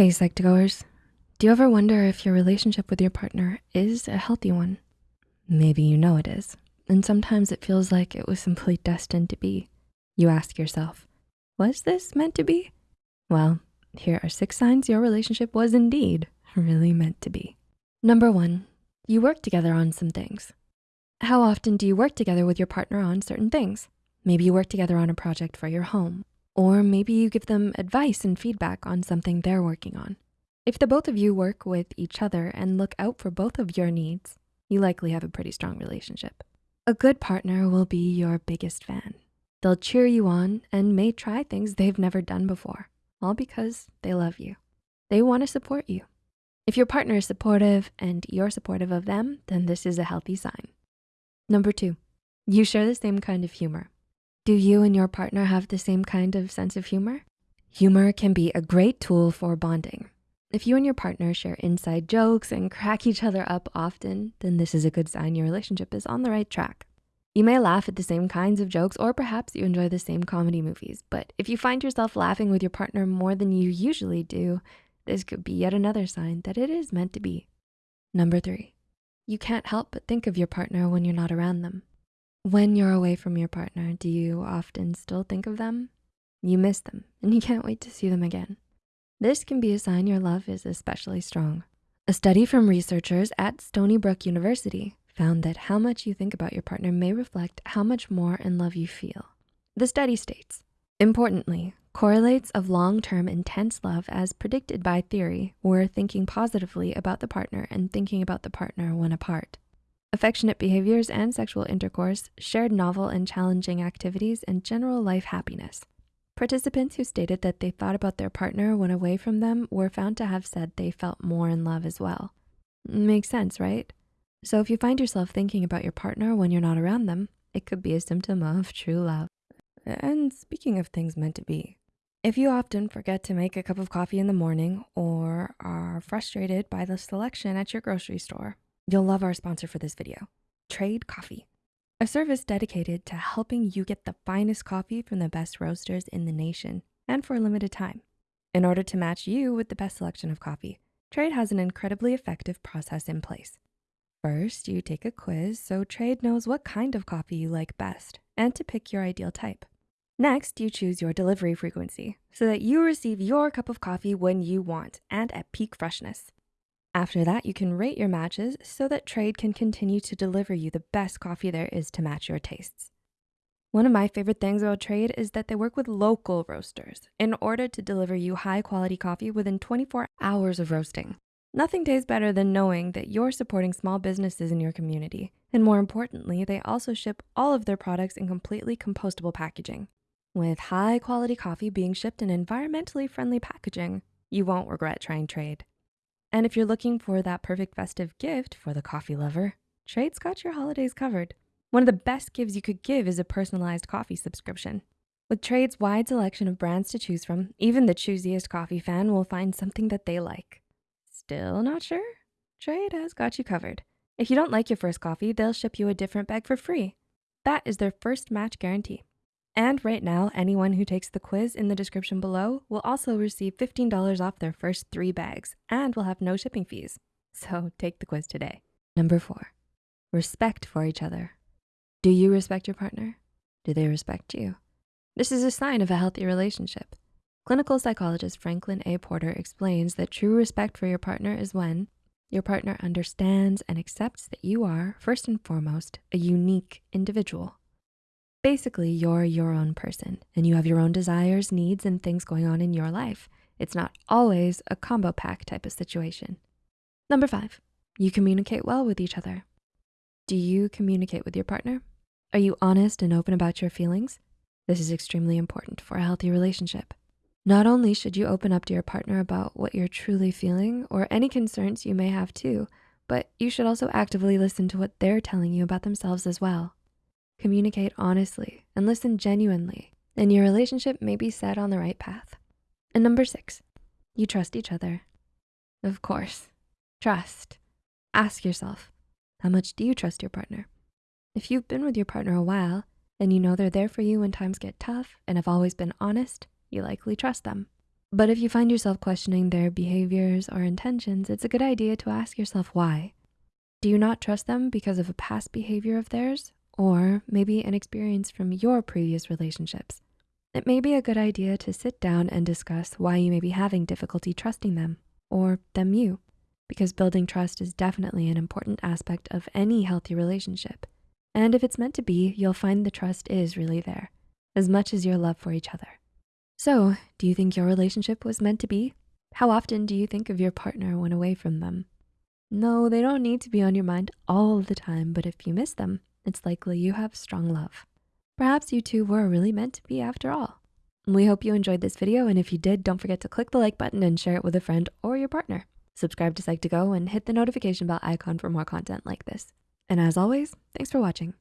Hey, Psych2Goers. Do you ever wonder if your relationship with your partner is a healthy one? Maybe you know it is, and sometimes it feels like it was simply destined to be. You ask yourself, was this meant to be? Well, here are six signs your relationship was indeed really meant to be. Number one, you work together on some things. How often do you work together with your partner on certain things? Maybe you work together on a project for your home or maybe you give them advice and feedback on something they're working on. If the both of you work with each other and look out for both of your needs, you likely have a pretty strong relationship. A good partner will be your biggest fan. They'll cheer you on and may try things they've never done before, all because they love you. They wanna support you. If your partner is supportive and you're supportive of them, then this is a healthy sign. Number two, you share the same kind of humor. Do you and your partner have the same kind of sense of humor? Humor can be a great tool for bonding. If you and your partner share inside jokes and crack each other up often, then this is a good sign your relationship is on the right track. You may laugh at the same kinds of jokes or perhaps you enjoy the same comedy movies, but if you find yourself laughing with your partner more than you usually do, this could be yet another sign that it is meant to be. Number three, you can't help but think of your partner when you're not around them. When you're away from your partner, do you often still think of them? You miss them and you can't wait to see them again. This can be a sign your love is especially strong. A study from researchers at Stony Brook University found that how much you think about your partner may reflect how much more in love you feel. The study states, importantly, correlates of long-term intense love as predicted by theory were thinking positively about the partner and thinking about the partner when apart. Affectionate behaviors and sexual intercourse, shared novel and challenging activities, and general life happiness. Participants who stated that they thought about their partner when away from them were found to have said they felt more in love as well. Makes sense, right? So if you find yourself thinking about your partner when you're not around them, it could be a symptom of true love. And speaking of things meant to be, if you often forget to make a cup of coffee in the morning or are frustrated by the selection at your grocery store, You'll love our sponsor for this video, Trade Coffee, a service dedicated to helping you get the finest coffee from the best roasters in the nation and for a limited time. In order to match you with the best selection of coffee, Trade has an incredibly effective process in place. First, you take a quiz so Trade knows what kind of coffee you like best and to pick your ideal type. Next, you choose your delivery frequency so that you receive your cup of coffee when you want and at peak freshness. After that, you can rate your matches so that Trade can continue to deliver you the best coffee there is to match your tastes. One of my favorite things about Trade is that they work with local roasters in order to deliver you high quality coffee within 24 hours of roasting. Nothing tastes better than knowing that you're supporting small businesses in your community. And more importantly, they also ship all of their products in completely compostable packaging. With high quality coffee being shipped in environmentally friendly packaging, you won't regret trying Trade. And if you're looking for that perfect festive gift for the coffee lover, Trade's got your holidays covered. One of the best gifts you could give is a personalized coffee subscription. With Trade's wide selection of brands to choose from, even the choosiest coffee fan will find something that they like. Still not sure? Trade has got you covered. If you don't like your first coffee, they'll ship you a different bag for free. That is their first match guarantee. And right now, anyone who takes the quiz in the description below will also receive $15 off their first three bags and will have no shipping fees. So take the quiz today. Number four, respect for each other. Do you respect your partner? Do they respect you? This is a sign of a healthy relationship. Clinical psychologist Franklin A. Porter explains that true respect for your partner is when your partner understands and accepts that you are, first and foremost, a unique individual. Basically, you're your own person and you have your own desires, needs, and things going on in your life. It's not always a combo pack type of situation. Number five, you communicate well with each other. Do you communicate with your partner? Are you honest and open about your feelings? This is extremely important for a healthy relationship. Not only should you open up to your partner about what you're truly feeling or any concerns you may have too, but you should also actively listen to what they're telling you about themselves as well. Communicate honestly and listen genuinely, and your relationship may be set on the right path. And number six, you trust each other. Of course, trust. Ask yourself, how much do you trust your partner? If you've been with your partner a while and you know they're there for you when times get tough and have always been honest, you likely trust them. But if you find yourself questioning their behaviors or intentions, it's a good idea to ask yourself why. Do you not trust them because of a past behavior of theirs? Or maybe an experience from your previous relationships? It may be a good idea to sit down and discuss why you may be having difficulty trusting them or them you, because building trust is definitely an important aspect of any healthy relationship. And if it's meant to be, you'll find the trust is really there, as much as your love for each other. So do you think your relationship was meant to be? How often do you think of your partner when away from them? No, they don't need to be on your mind all the time, but if you miss them, it's likely you have strong love. Perhaps you two were really meant to be after all. We hope you enjoyed this video, and if you did, don't forget to click the like button and share it with a friend or your partner. Subscribe to Psych2Go and hit the notification bell icon for more content like this. And as always, thanks for watching.